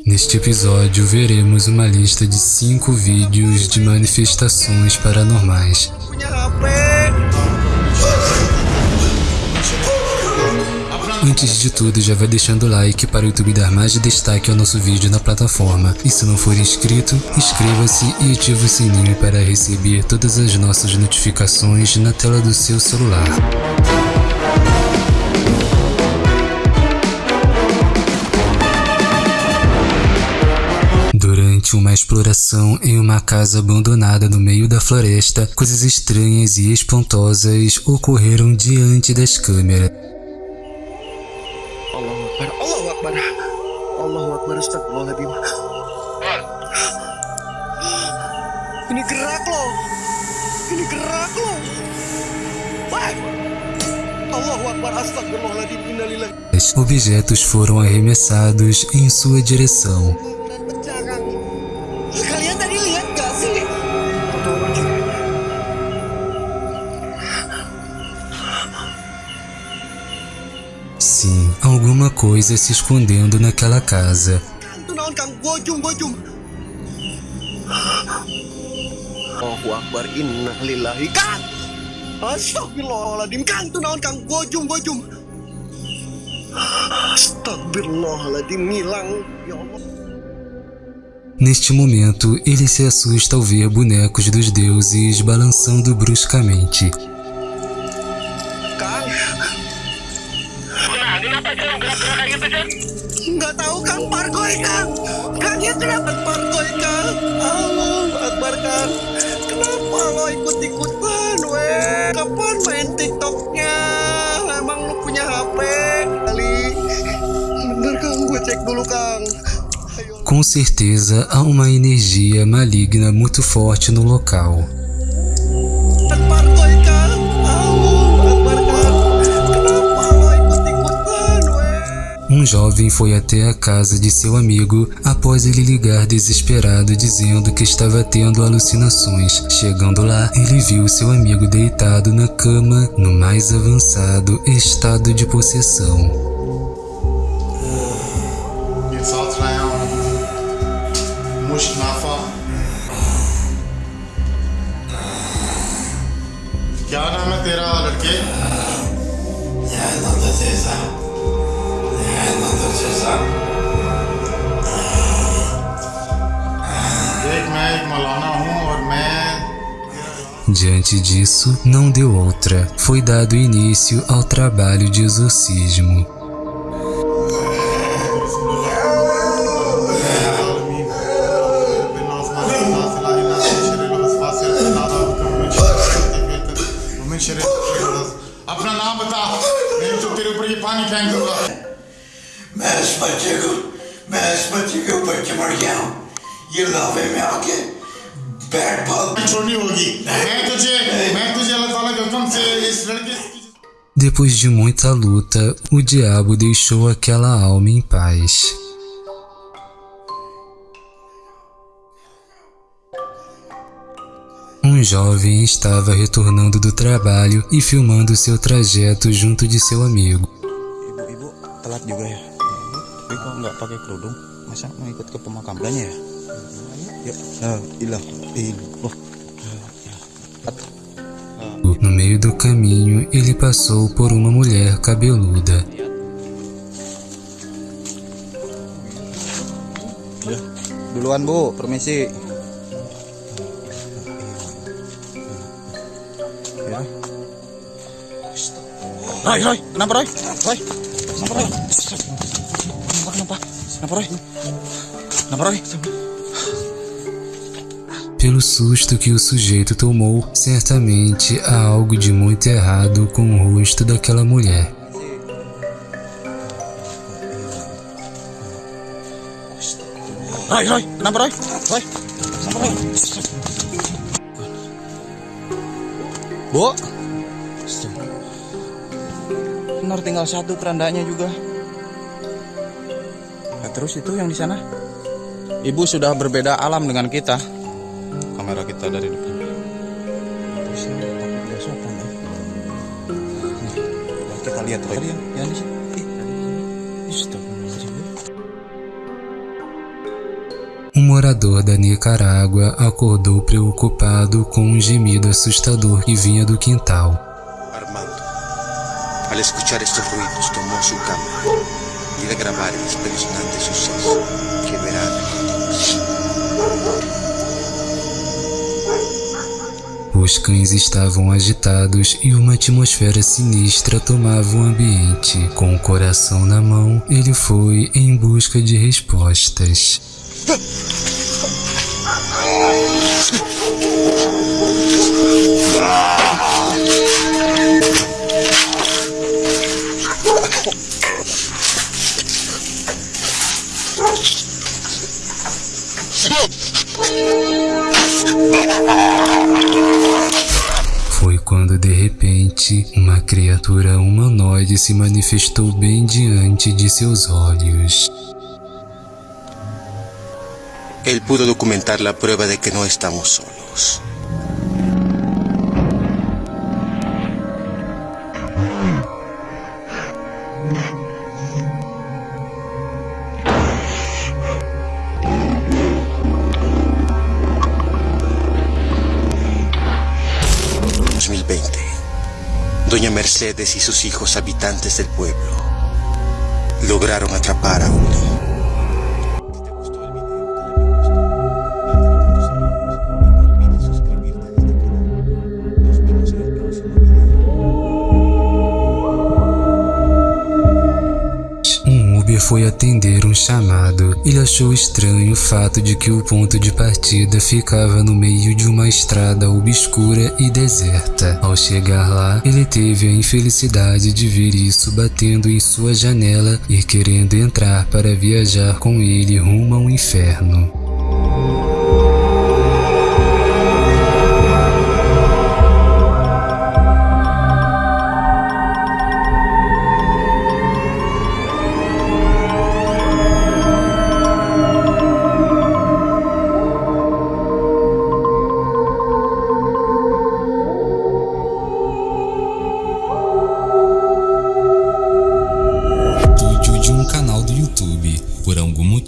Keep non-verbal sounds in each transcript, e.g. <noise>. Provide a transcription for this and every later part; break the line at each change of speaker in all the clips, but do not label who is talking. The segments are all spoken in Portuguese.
Neste episódio, veremos uma lista de 5 vídeos de manifestações paranormais. Antes de tudo, já vai deixando o like para o YouTube dar mais destaque ao nosso vídeo na plataforma. E se não for inscrito, inscreva-se e ative o sininho para receber todas as nossas notificações na tela do seu celular. Uma exploração em uma casa abandonada no meio da floresta, coisas estranhas e espantosas ocorreram diante das câmeras.
Allahu Akbar Allahu Akbar. Allahu Akbar Astagfirullahaladzim Ini gerak loh. Ini gerak loh. Wah. Allahu Akbar Astagfirullahaladzim Innalillahi.
Objetos foram arremessados em sua direção. Alguma coisa se escondendo naquela casa. Neste momento, ele se assusta ao ver bonecos dos deuses balançando bruscamente.
Kenapa Jeng gerak-gerakan gitu Jeng?
Nggak tahu Kang Pargoy Kang. Kangnya kenapa Pargoy Kang. Allahu Akbar Kang Kenapa lo ikut-ikutan weh? Kapan main TikToknya? Emang lo punya HP Kali? Bener Kang. Gue cek dulu Kang.
Com certeza, há uma energia maligna muito forte no local. Um jovem foi até a casa de seu amigo após ele ligar desesperado dizendo que estava tendo alucinações. Chegando lá, ele viu seu amigo deitado na cama no mais avançado estado de possessão. Diante disso, não deu outra. Foi dado início ao trabalho de exorcismo.
अपना नाम बता नहीं तो तेरे ऊपर ये पानी फेंक दूंगा
मैं इस बच्चे को मैं इस बच्चे के ऊपर चिमड़ गया हूँ ये लावे में आके बैट बॉल
छोड़नी होगी मैं तुझे मैं तुझे अल्लाह ताला के हुक्म से इस लड़के की
Depois de muita luta, o diabo deixou aquela alma em paz. Um jovem estava retornando do trabalho e filmando seu trajeto junto de seu amigo.
Ibu-ibu telat juga ya. Tapi kok nggak pakai kerudung? Masa mau ikut ke pemakamannya ya?
No meio do caminho, ele passou por uma mulher cabeluda.
Duluan bu, permisi. Roy, Roy, kenapa Roy? Roy, kenapa Roy? Kenapa, kenapa? Kenapa? Kenapa Roy?
Pelo susto que o sujeito tomou, certamente há algo de muito errado com o rosto daquela mulher.
Roy, Roy, kenapa Roy? Roy, kenapa Roy? Bu, benar tinggal satu kerandanya juga. Nah, terus itu yang di sana? Ibu sudah berbeda alam dengan kita. Kamera kita dari depan. Nggak sopan ya. Nih, kita lihat Roy. Yang, yang di sini.
Um morador da Nicarágua acordou preocupado com um gemido assustador que vinha do quintal.
Armando, al escuchar estos ruidos, tomó su cámara y de grabar el espeluznante suceso que verán
Os cães estavam agitados e uma atmosfera sinistra tomava o ambiente. Com o coração na mão, ele foi em busca de respostas. <laughs> quando de repente uma criatura humanoide se manifestou bem diante de seus olhos.
Él pudo documentar la prueba de que no estamos solos. Mercedes y sus hijos habitantes del pueblo... ...lograron atrapar a uno...
foi atender um chamado. Ele achou estranho o fato de que o ponto de partida ficava no meio de uma estrada obscura e deserta. Ao chegar lá, ele teve a infelicidade de ver isso batendo em sua janela e querendo entrar para viajar com ele rumo ao inferno.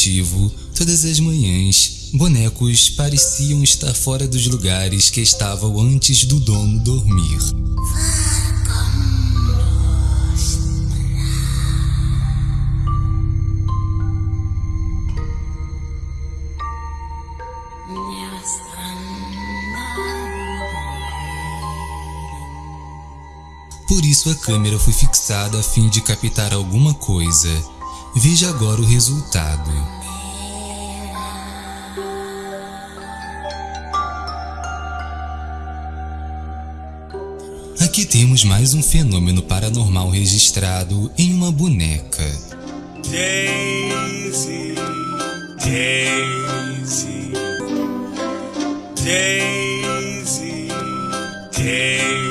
Motivo, todas as manhãs, bonecos pareciam estar fora dos lugares que estavam antes do dono dormir. Por isso a câmera foi fixada a fim de captar alguma coisa. Veja agora o resultado. Aqui temos mais um fenômeno paranormal registrado em uma boneca.
Daisy, Daisy, Daisy, Daisy.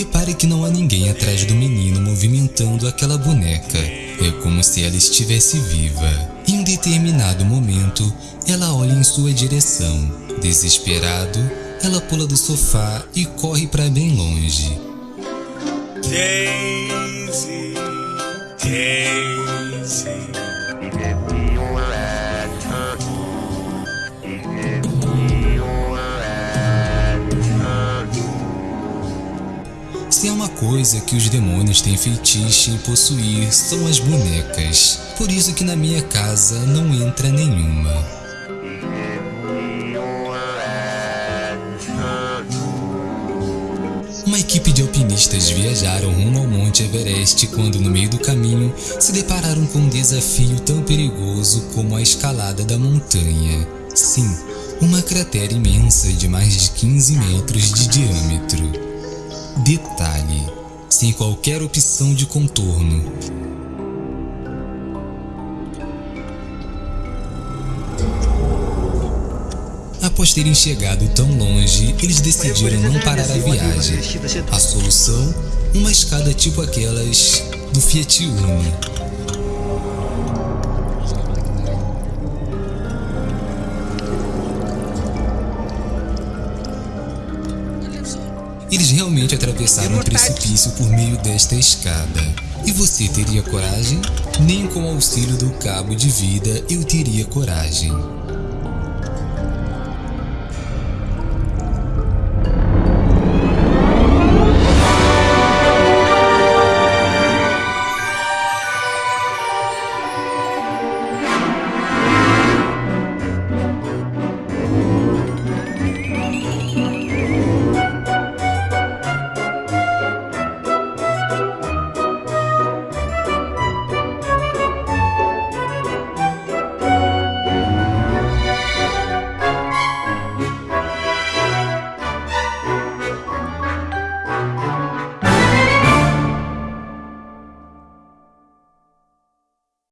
Repare que não há ninguém atrás do menino movimentando aquela boneca. É como se ela estivesse viva. Em um determinado momento, ela olha em sua direção. Desesperado, ela pula do sofá e corre para bem longe.
Daisy, Daisy.
Se há uma coisa que os demônios têm feitiço em possuir são as bonecas. Por isso que na minha casa não entra nenhuma. Uma equipe de alpinistas viajaram rumo ao Monte Everest quando, no meio do caminho, se depararam com um desafio tão perigoso como a escalada da montanha. Sim, uma cratera imensa de mais de 15 metros de diâmetro. Detalhe: sem qualquer opção de contorno. Após terem chegado tão longe, eles decidiram não parar a viagem. A solução? Uma escada tipo aquelas do Fiat Uno. Eles realmente atravessaram um precipício por meio desta escada. E você teria coragem? Nem com o auxílio do cabo de vida eu teria coragem.